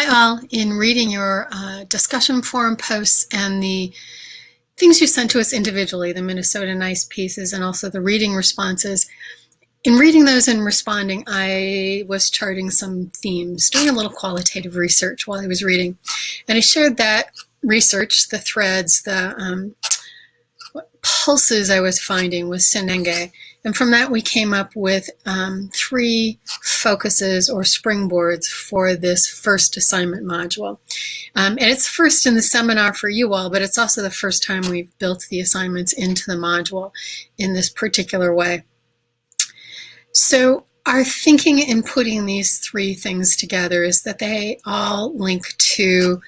Hi all. In reading your uh, discussion forum posts and the things you sent to us individually, the Minnesota Nice pieces and also the reading responses, in reading those and responding, I was charting some themes, doing a little qualitative research while I was reading. And I shared that research, the threads, the um, pulses I was finding with Senenge. And from that, we came up with um, three focuses or springboards for this first assignment module. Um, and it's first in the seminar for you all, but it's also the first time we've built the assignments into the module in this particular way. So our thinking in putting these three things together is that they all link to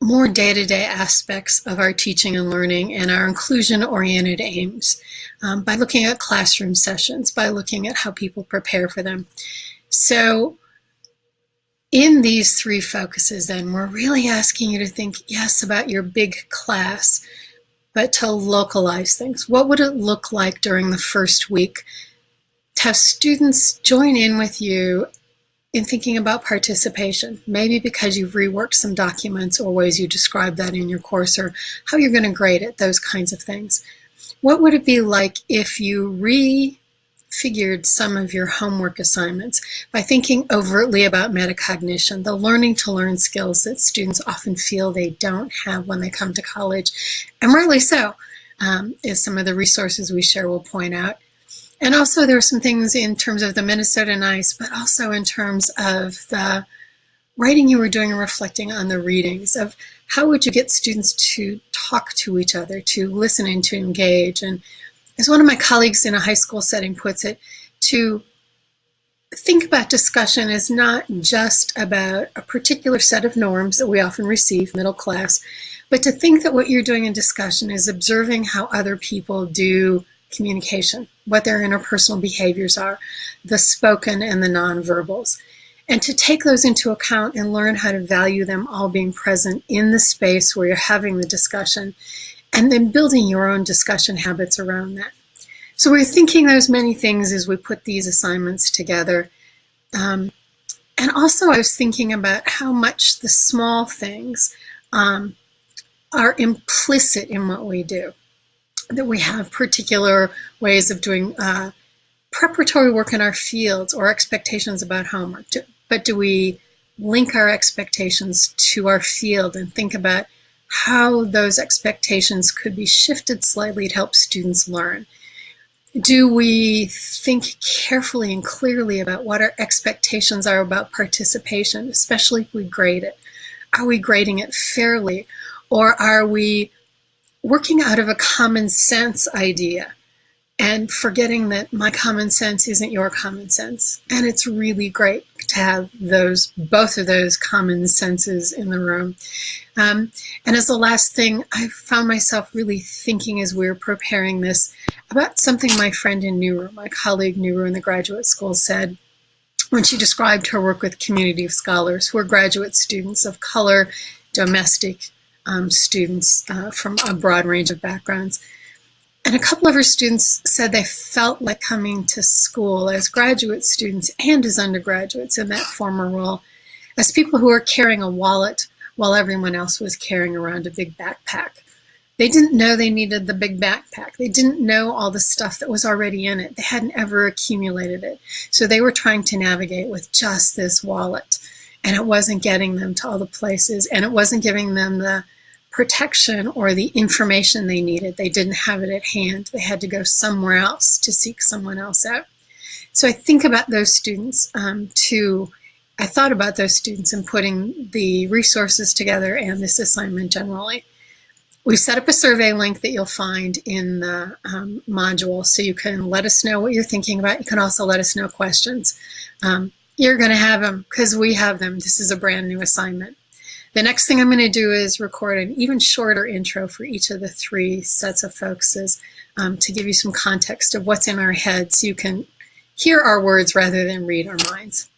more day-to-day -day aspects of our teaching and learning and our inclusion-oriented aims um, by looking at classroom sessions, by looking at how people prepare for them. So in these three focuses then, we're really asking you to think, yes, about your big class, but to localize things. What would it look like during the first week to have students join in with you in thinking about participation, maybe because you've reworked some documents or ways you describe that in your course or how you're going to grade it, those kinds of things. What would it be like if you refigured some of your homework assignments by thinking overtly about metacognition, the learning to learn skills that students often feel they don't have when they come to college, and rightly so, um, as some of the resources we share will point out. And also there are some things in terms of the Minnesota Nice, but also in terms of the writing you were doing and reflecting on the readings of how would you get students to talk to each other, to listen and to engage. And as one of my colleagues in a high school setting puts it, to think about discussion is not just about a particular set of norms that we often receive, middle class, but to think that what you're doing in discussion is observing how other people do communication, what their interpersonal behaviors are, the spoken and the nonverbals. And to take those into account and learn how to value them all being present in the space where you're having the discussion, and then building your own discussion habits around that. So we're thinking those many things as we put these assignments together. Um, and also I was thinking about how much the small things um, are implicit in what we do that we have particular ways of doing uh, preparatory work in our fields or expectations about homework. But do we link our expectations to our field and think about how those expectations could be shifted slightly to help students learn? Do we think carefully and clearly about what our expectations are about participation, especially if we grade it? Are we grading it fairly? Or are we working out of a common sense idea and forgetting that my common sense isn't your common sense. And it's really great to have those, both of those common senses in the room. Um, and as the last thing, I found myself really thinking as we were preparing this about something my friend in Nuru, my colleague Nuru in the graduate school said when she described her work with community of scholars who are graduate students of color, domestic, um, students uh, from a broad range of backgrounds. And a couple of her students said they felt like coming to school as graduate students and as undergraduates in that former role, as people who were carrying a wallet while everyone else was carrying around a big backpack. They didn't know they needed the big backpack. They didn't know all the stuff that was already in it. They hadn't ever accumulated it. So they were trying to navigate with just this wallet. And it wasn't getting them to all the places. And it wasn't giving them the protection or the information they needed. They didn't have it at hand. They had to go somewhere else to seek someone else out. So I think about those students um, to, I thought about those students and putting the resources together and this assignment generally. We set up a survey link that you'll find in the um, module so you can let us know what you're thinking about. You can also let us know questions. Um, you're going to have them because we have them. This is a brand new assignment. The next thing I'm going to do is record an even shorter intro for each of the three sets of focuses um, to give you some context of what's in our heads so you can hear our words rather than read our minds.